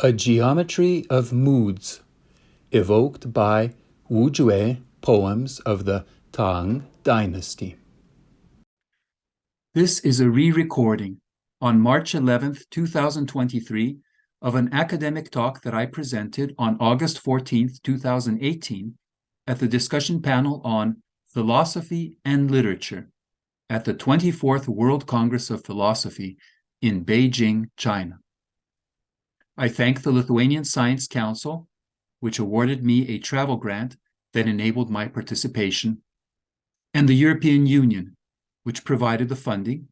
A Geometry of Moods, evoked by Wu Jue poems of the Tang Dynasty. This is a re-recording on March 11th, 2023 of an academic talk that I presented on August 14th, 2018 at the discussion panel on philosophy and literature at the 24th World Congress of Philosophy in Beijing, China. I thank the Lithuanian Science Council, which awarded me a travel grant that enabled my participation, and the European Union, which provided the funding,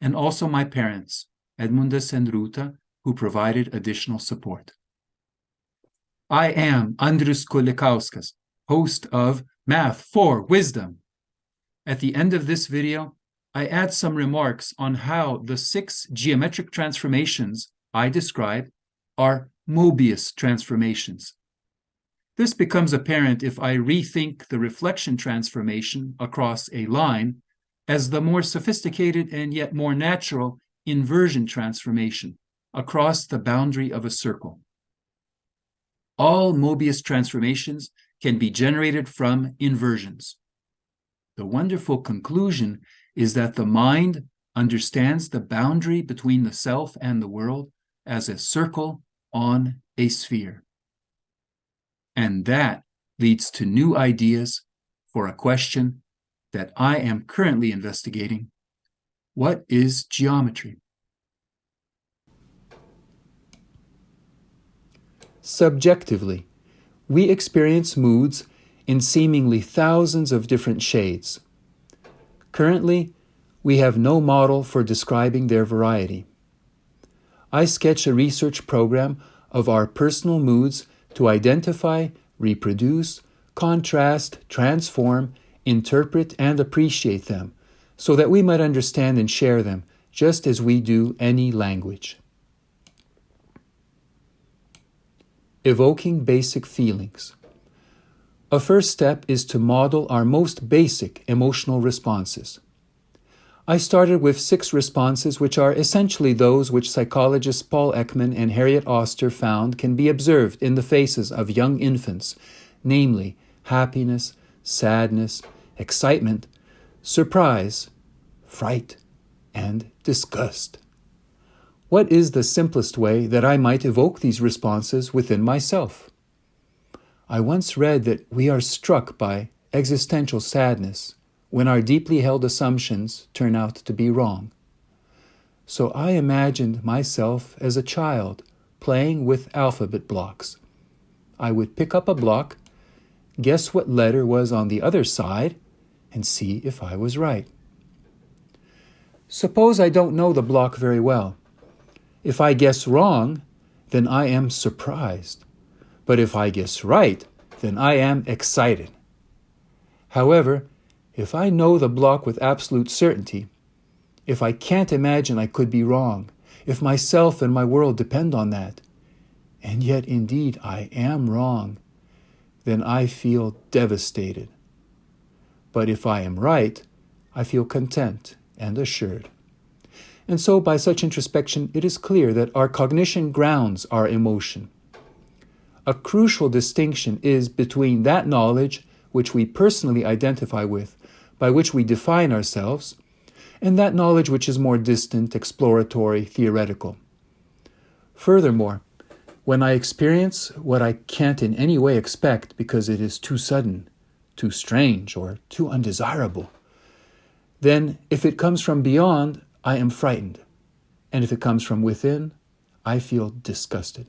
and also my parents, Edmundas and Ruta, who provided additional support. I am Andrius Kulikauskas, host of Math for Wisdom. At the end of this video, I add some remarks on how the six geometric transformations I describe are Mobius transformations. This becomes apparent if I rethink the reflection transformation across a line as the more sophisticated and yet more natural inversion transformation across the boundary of a circle. All Mobius transformations can be generated from inversions. The wonderful conclusion is that the mind understands the boundary between the self and the world as a circle on a sphere. And that leads to new ideas for a question that I am currently investigating. What is geometry? Subjectively, we experience moods in seemingly thousands of different shades. Currently, we have no model for describing their variety. I sketch a research program of our personal moods to identify, reproduce, contrast, transform, interpret, and appreciate them so that we might understand and share them just as we do any language. Evoking basic feelings. A first step is to model our most basic emotional responses. I started with six responses, which are essentially those which psychologists Paul Ekman and Harriet Oster found can be observed in the faces of young infants, namely happiness, sadness, excitement, surprise, fright, and disgust. What is the simplest way that I might evoke these responses within myself? I once read that we are struck by existential sadness when our deeply held assumptions turn out to be wrong. So I imagined myself as a child playing with alphabet blocks. I would pick up a block, guess what letter was on the other side, and see if I was right. Suppose I don't know the block very well. If I guess wrong, then I am surprised. But if I guess right, then I am excited. However, if I know the block with absolute certainty, if I can't imagine I could be wrong, if myself and my world depend on that, and yet indeed I am wrong, then I feel devastated. But if I am right, I feel content and assured. And so, by such introspection, it is clear that our cognition grounds our emotion. A crucial distinction is between that knowledge which we personally identify with by which we define ourselves, and that knowledge which is more distant, exploratory, theoretical. Furthermore, when I experience what I can't in any way expect because it is too sudden, too strange, or too undesirable, then if it comes from beyond, I am frightened. And if it comes from within, I feel disgusted.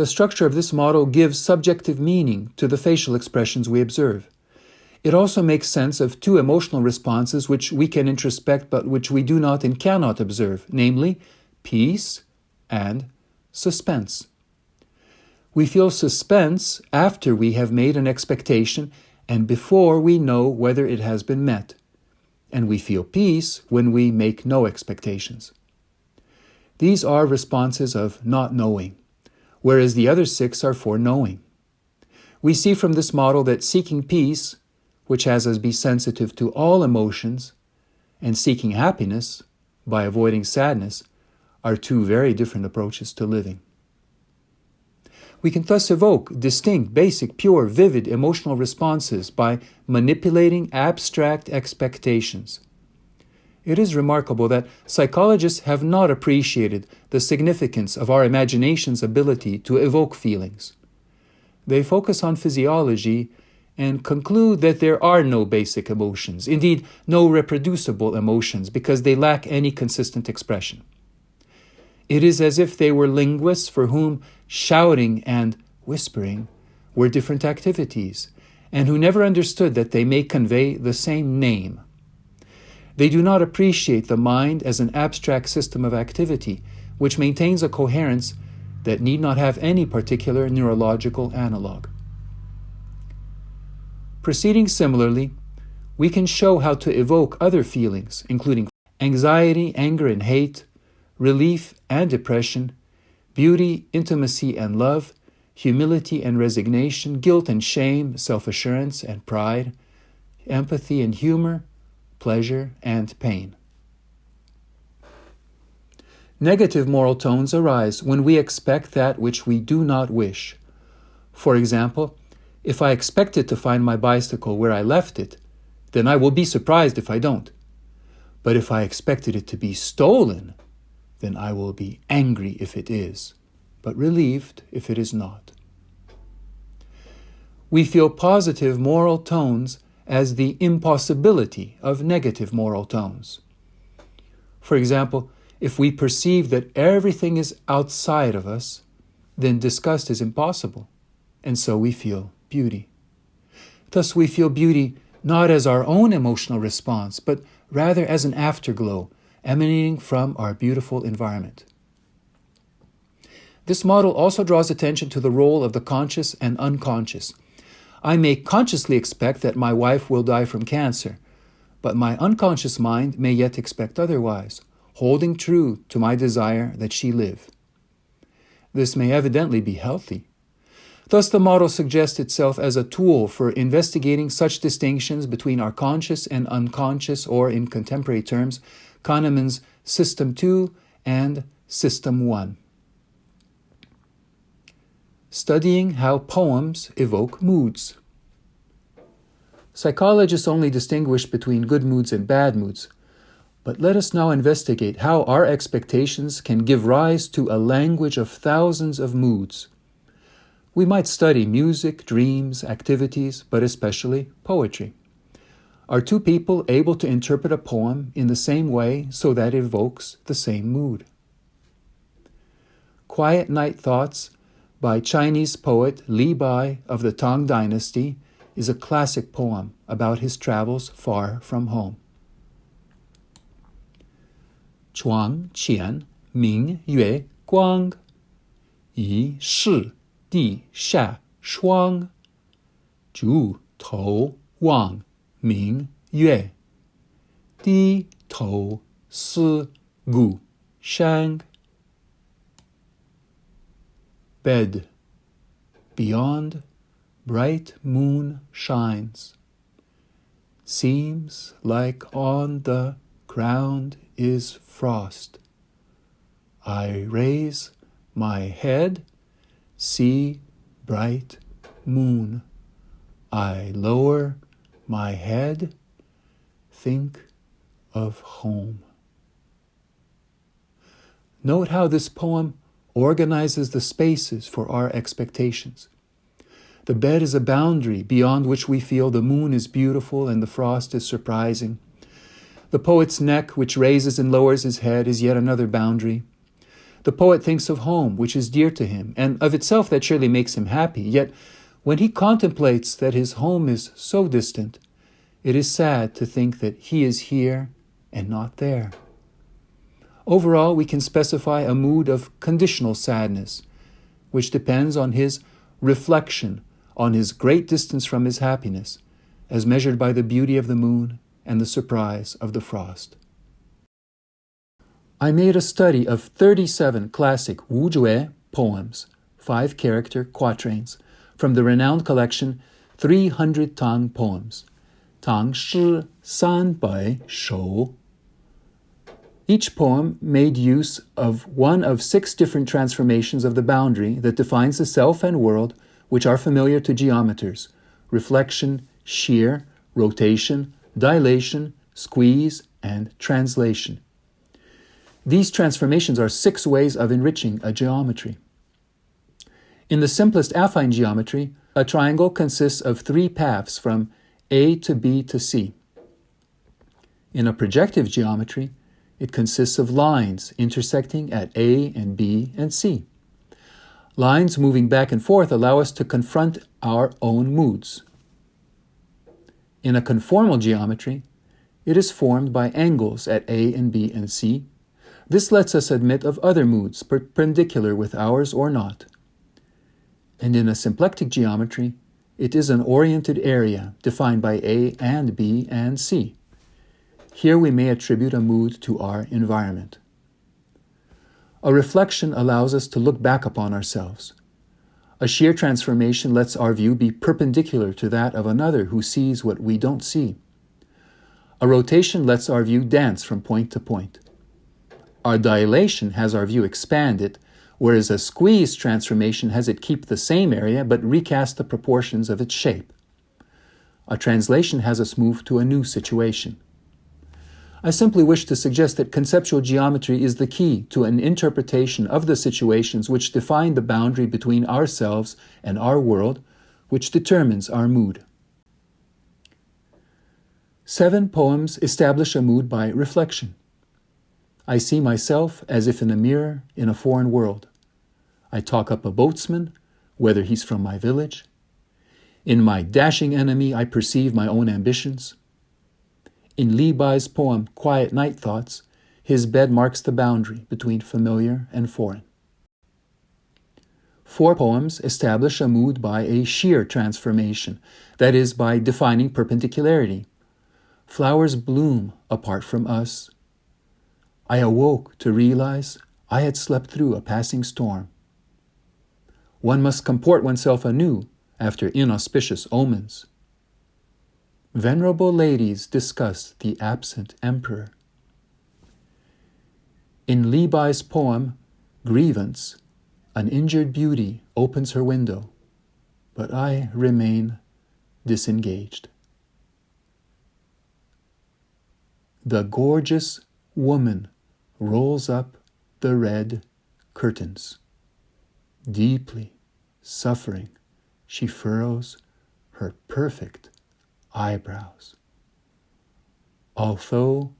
The structure of this model gives subjective meaning to the facial expressions we observe. It also makes sense of two emotional responses which we can introspect but which we do not and cannot observe, namely peace and suspense. We feel suspense after we have made an expectation and before we know whether it has been met. And we feel peace when we make no expectations. These are responses of not knowing whereas the other six are for knowing. We see from this model that seeking peace, which has us be sensitive to all emotions, and seeking happiness, by avoiding sadness, are two very different approaches to living. We can thus evoke distinct, basic, pure, vivid emotional responses by manipulating abstract expectations. It is remarkable that psychologists have not appreciated the significance of our imagination's ability to evoke feelings. They focus on physiology and conclude that there are no basic emotions, indeed, no reproducible emotions, because they lack any consistent expression. It is as if they were linguists for whom shouting and whispering were different activities, and who never understood that they may convey the same name. They do not appreciate the mind as an abstract system of activity, which maintains a coherence that need not have any particular neurological analog. Proceeding similarly, we can show how to evoke other feelings, including anxiety, anger, and hate, relief and depression, beauty, intimacy and love, humility and resignation, guilt and shame, self assurance and pride, empathy and humor, pleasure and pain. Negative moral tones arise when we expect that which we do not wish. For example, if I expected to find my bicycle where I left it, then I will be surprised if I don't. But if I expected it to be stolen, then I will be angry if it is, but relieved if it is not. We feel positive moral tones as the impossibility of negative moral tones. For example, if we perceive that everything is outside of us, then disgust is impossible, and so we feel beauty. Thus, we feel beauty not as our own emotional response, but rather as an afterglow emanating from our beautiful environment. This model also draws attention to the role of the conscious and unconscious. I may consciously expect that my wife will die from cancer, but my unconscious mind may yet expect otherwise, holding true to my desire that she live. This may evidently be healthy. Thus, the model suggests itself as a tool for investigating such distinctions between our conscious and unconscious, or in contemporary terms, Kahneman's System 2 and System 1. Studying how poems evoke moods. Psychologists only distinguish between good moods and bad moods, but let us now investigate how our expectations can give rise to a language of thousands of moods. We might study music, dreams, activities, but especially poetry. Are two people able to interpret a poem in the same way so that it evokes the same mood? Quiet Night Thoughts by Chinese poet Li Bai of the Tang Dynasty is a classic poem about his travels far from home. Chuang Qian Ming Yue Guang. Yi Shi Di Sha Shuang. Zhu Tou Wang Ming Yue. Di Tou Si Gu Shang. Bed beyond bright moon shines. Seems like on the ground is frost. I raise my head, see bright moon. I lower my head, think of home. Note how this poem organizes the spaces for our expectations. The bed is a boundary beyond which we feel the moon is beautiful and the frost is surprising. The poet's neck, which raises and lowers his head, is yet another boundary. The poet thinks of home, which is dear to him, and of itself that surely makes him happy. Yet when he contemplates that his home is so distant, it is sad to think that he is here and not there. Overall, we can specify a mood of conditional sadness, which depends on his reflection on his great distance from his happiness, as measured by the beauty of the moon and the surprise of the frost. I made a study of 37 classic Wu Jue poems, five character quatrains, from the renowned collection 300 Tang Poems, Tang Shi San Bai Shou each poem made use of one of six different transformations of the boundary that defines the self and world which are familiar to geometers reflection, shear, rotation, dilation, squeeze, and translation. These transformations are six ways of enriching a geometry. In the simplest affine geometry, a triangle consists of three paths from A to B to C. In a projective geometry, it consists of lines intersecting at A and B and C. Lines moving back and forth allow us to confront our own moods. In a conformal geometry, it is formed by angles at A and B and C. This lets us admit of other moods perpendicular with ours or not. And in a symplectic geometry, it is an oriented area defined by A and B and C. Here we may attribute a mood to our environment. A reflection allows us to look back upon ourselves. A shear transformation lets our view be perpendicular to that of another who sees what we don't see. A rotation lets our view dance from point to point. Our dilation has our view expanded, whereas a squeeze transformation has it keep the same area but recast the proportions of its shape. A translation has us move to a new situation. I simply wish to suggest that conceptual geometry is the key to an interpretation of the situations which define the boundary between ourselves and our world, which determines our mood. Seven poems establish a mood by reflection. I see myself as if in a mirror in a foreign world. I talk up a boatsman, whether he's from my village. In my dashing enemy, I perceive my own ambitions. In Li Bai's poem Quiet Night Thoughts, his bed marks the boundary between familiar and foreign. Four poems establish a mood by a shear transformation, that is, by defining perpendicularity. Flowers bloom apart from us. I awoke to realize I had slept through a passing storm. One must comport oneself anew after inauspicious omens. Venerable ladies discuss the absent emperor. In Li Bai's poem, Grievance, an injured beauty opens her window, but I remain disengaged. The gorgeous woman rolls up the red curtains. Deeply suffering, she furrows her perfect eyebrows. Although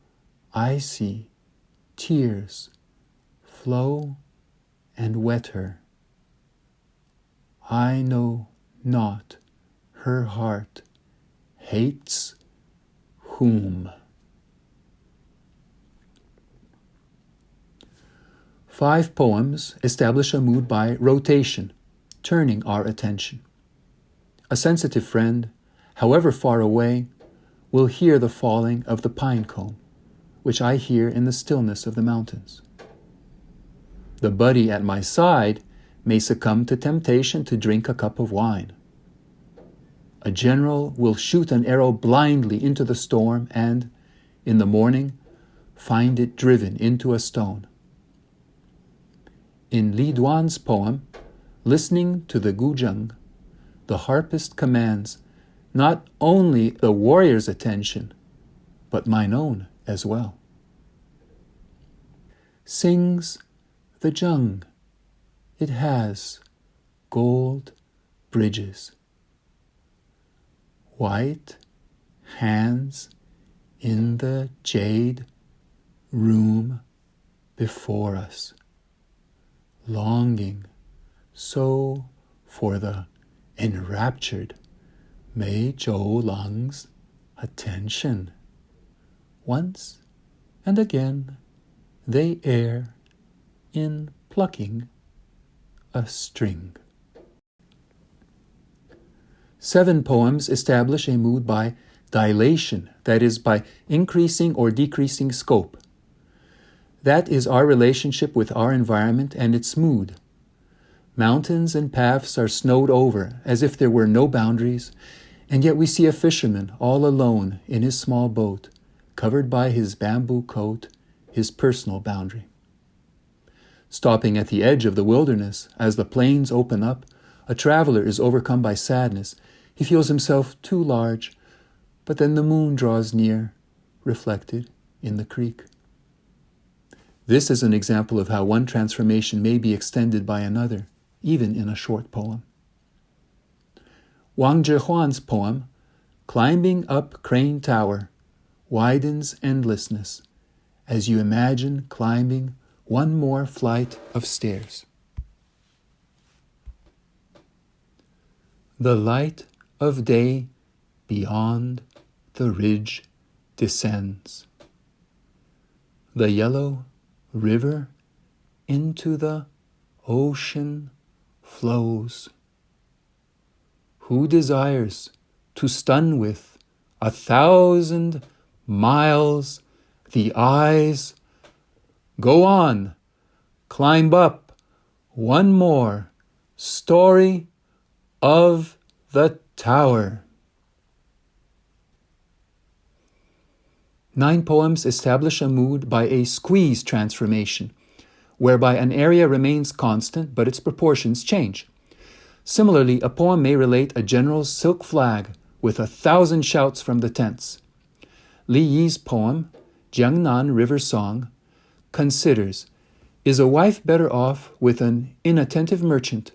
I see tears flow and wet her, I know not her heart hates whom. Five poems establish a mood by rotation, turning our attention. A sensitive friend however far away, will hear the falling of the pine cone, which I hear in the stillness of the mountains. The buddy at my side may succumb to temptation to drink a cup of wine. A general will shoot an arrow blindly into the storm and, in the morning, find it driven into a stone. In Li Duan's poem, Listening to the Guzheng, the harpist commands not only the warrior's attention, but mine own as well. Sings the zheng. it has gold bridges, white hands in the jade room before us, longing so for the enraptured Mei Zhou Lang's attention. Once and again they err in plucking a string. Seven poems establish a mood by dilation, that is, by increasing or decreasing scope. That is our relationship with our environment and its mood. Mountains and paths are snowed over as if there were no boundaries, and yet we see a fisherman all alone in his small boat, covered by his bamboo coat his personal boundary. Stopping at the edge of the wilderness, as the plains open up, a traveler is overcome by sadness. He feels himself too large, but then the moon draws near, reflected in the creek. This is an example of how one transformation may be extended by another, even in a short poem. Wang Zhihuan's poem, Climbing Up Crane Tower, widens endlessness as you imagine climbing one more flight of stairs. The light of day beyond the ridge descends. The yellow river into the ocean flows. Who desires to stun with a thousand miles the eyes? Go on, climb up one more story of the tower. Nine poems establish a mood by a squeeze transformation, whereby an area remains constant but its proportions change. Similarly, a poem may relate a general's silk flag with a thousand shouts from the tents. Li Yi's poem, Jiangnan River Song, considers Is a wife better off with an inattentive merchant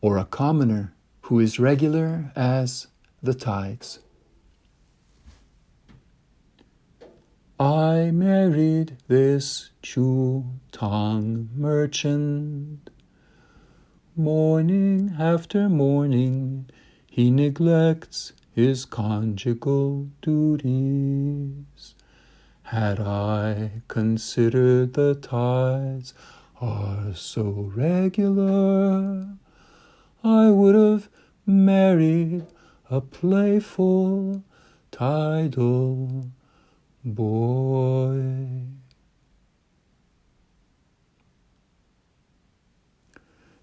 or a commoner who is regular as the tides? I married this Chu Tang merchant. Morning after morning, he neglects his conjugal duties. Had I considered the tides are so regular, I would have married a playful tidal boy.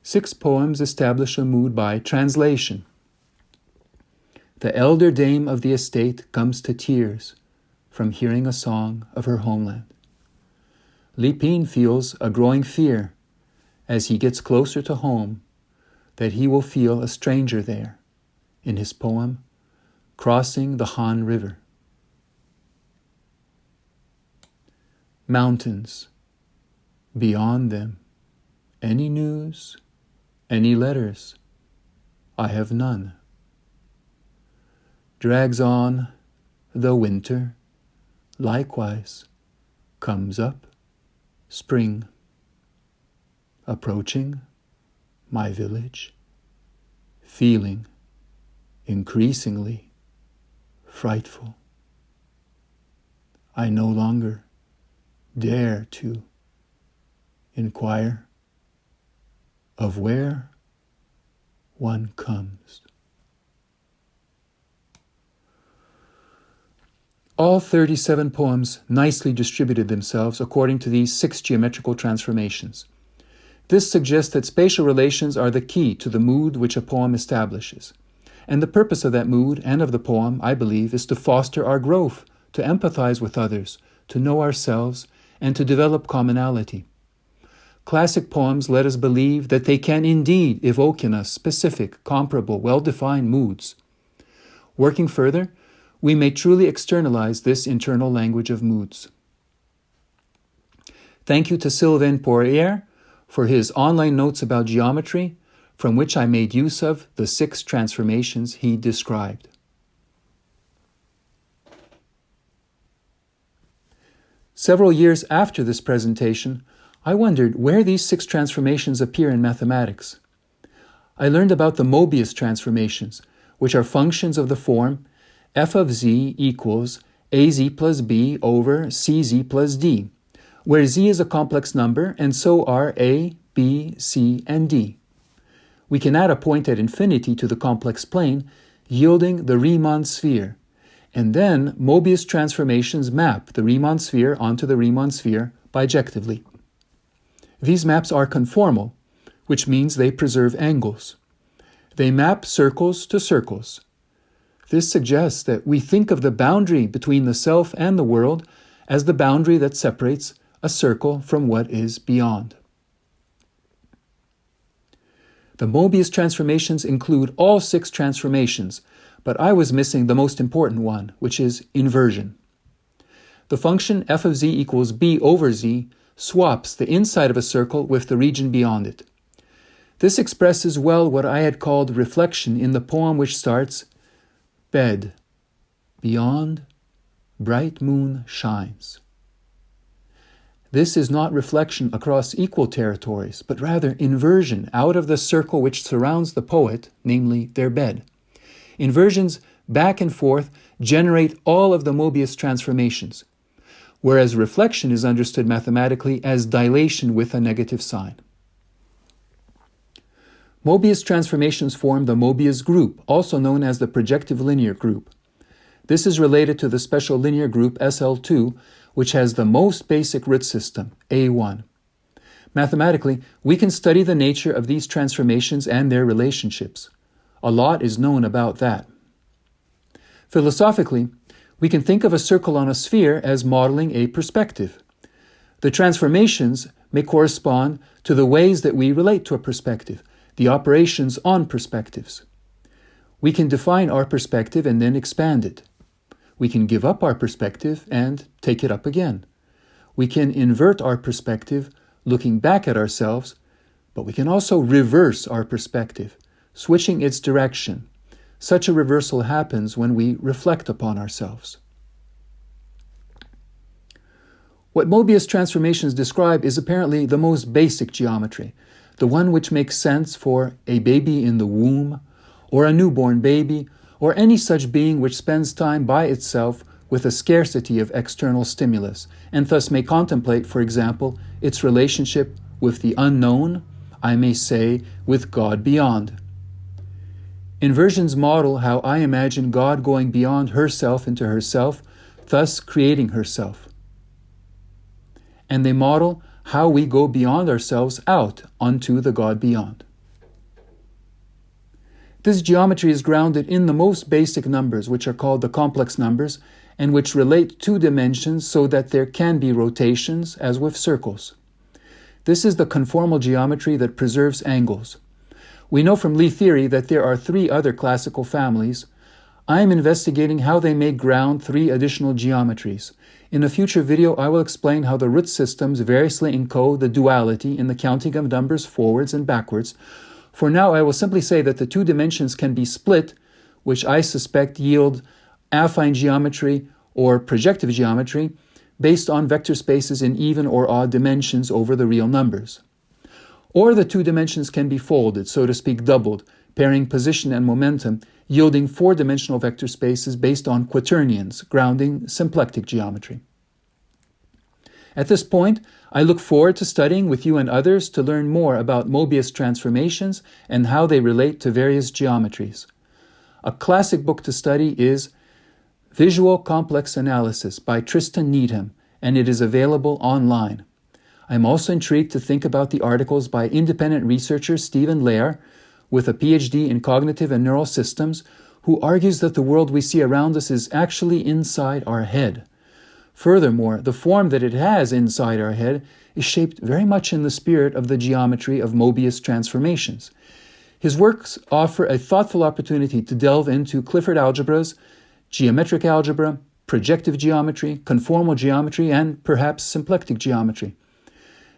Six poems establish a mood by translation. The elder dame of the estate comes to tears from hearing a song of her homeland. Li Pin feels a growing fear as he gets closer to home that he will feel a stranger there in his poem, Crossing the Han River. Mountains. Beyond them, any news, any letters, I have none. Drags on the winter, likewise comes up spring. Approaching my village, feeling increasingly frightful. I no longer dare to inquire of where one comes. All 37 poems nicely distributed themselves according to these six geometrical transformations. This suggests that spatial relations are the key to the mood which a poem establishes. And the purpose of that mood and of the poem, I believe, is to foster our growth, to empathize with others, to know ourselves, and to develop commonality. Classic poems let us believe that they can indeed evoke in us specific, comparable, well defined moods. Working further, we may truly externalize this internal language of moods. Thank you to Sylvain Poirier for his online notes about geometry, from which I made use of the six transformations he described. Several years after this presentation, I wondered where these six transformations appear in mathematics. I learned about the Mobius transformations, which are functions of the form f of z equals az plus b over cz plus d, where z is a complex number and so are a, b, c, and d. We can add a point at infinity to the complex plane, yielding the Riemann sphere, and then Mobius transformations map the Riemann sphere onto the Riemann sphere bijectively. These maps are conformal, which means they preserve angles. They map circles to circles. This suggests that we think of the boundary between the self and the world as the boundary that separates a circle from what is beyond. The Mobius transformations include all six transformations, but I was missing the most important one, which is inversion. The function f of z equals b over z swaps the inside of a circle with the region beyond it. This expresses well what I had called reflection in the poem which starts, Bed, beyond, bright moon shines. This is not reflection across equal territories, but rather inversion out of the circle which surrounds the poet, namely their bed. Inversions back and forth generate all of the Mobius transformations, whereas reflection is understood mathematically as dilation with a negative sign. Mobius transformations form the Mobius group, also known as the projective linear group. This is related to the special linear group SL2, which has the most basic root system, A1. Mathematically, we can study the nature of these transformations and their relationships. A lot is known about that. Philosophically, we can think of a circle on a sphere as modeling a perspective. The transformations may correspond to the ways that we relate to a perspective, the operations on perspectives. We can define our perspective and then expand it. We can give up our perspective and take it up again. We can invert our perspective, looking back at ourselves, but we can also reverse our perspective, switching its direction. Such a reversal happens when we reflect upon ourselves. What Mobius transformations describe is apparently the most basic geometry, the one which makes sense for a baby in the womb, or a newborn baby, or any such being which spends time by itself with a scarcity of external stimulus, and thus may contemplate, for example, its relationship with the unknown, I may say, with God beyond. Inversions model how I imagine God going beyond herself into herself, thus creating herself. And they model how we go beyond ourselves out unto the God beyond. This geometry is grounded in the most basic numbers, which are called the complex numbers, and which relate two dimensions so that there can be rotations, as with circles. This is the conformal geometry that preserves angles. We know from Lie theory that there are three other classical families. I am investigating how they may ground three additional geometries. In a future video, I will explain how the root systems variously encode the duality in the counting of numbers forwards and backwards, for now, I will simply say that the two dimensions can be split, which I suspect yield affine geometry or projective geometry based on vector spaces in even or odd dimensions over the real numbers. Or the two dimensions can be folded, so to speak doubled, pairing position and momentum, yielding four-dimensional vector spaces based on quaternions, grounding symplectic geometry. At this point, I look forward to studying with you and others to learn more about Mobius transformations and how they relate to various geometries. A classic book to study is Visual Complex Analysis by Tristan Needham, and it is available online. I'm also intrigued to think about the articles by independent researcher Steven Lehar, with a PhD in cognitive and neural systems, who argues that the world we see around us is actually inside our head. Furthermore, the form that it has inside our head is shaped very much in the spirit of the geometry of Mobius transformations. His works offer a thoughtful opportunity to delve into Clifford algebras, geometric algebra, projective geometry, conformal geometry, and perhaps symplectic geometry.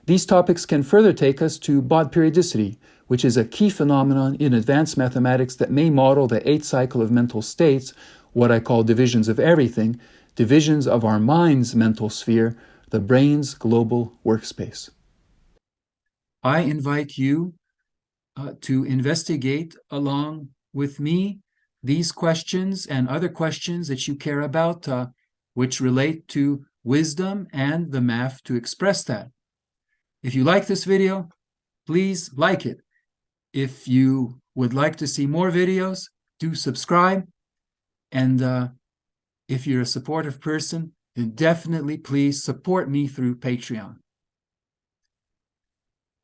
These topics can further take us to Bott periodicity, which is a key phenomenon in advanced mathematics that may model the eighth cycle of mental states, what I call divisions of everything, divisions of our mind's mental sphere, the brain's global workspace. I invite you uh, to investigate along with me these questions and other questions that you care about, uh, which relate to wisdom and the math to express that. If you like this video, please like it. If you would like to see more videos, do subscribe and uh, if you're a supportive person, then definitely please support me through Patreon.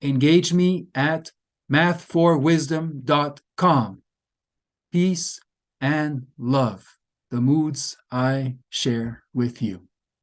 Engage me at math4wisdom.com. Peace and love, the moods I share with you.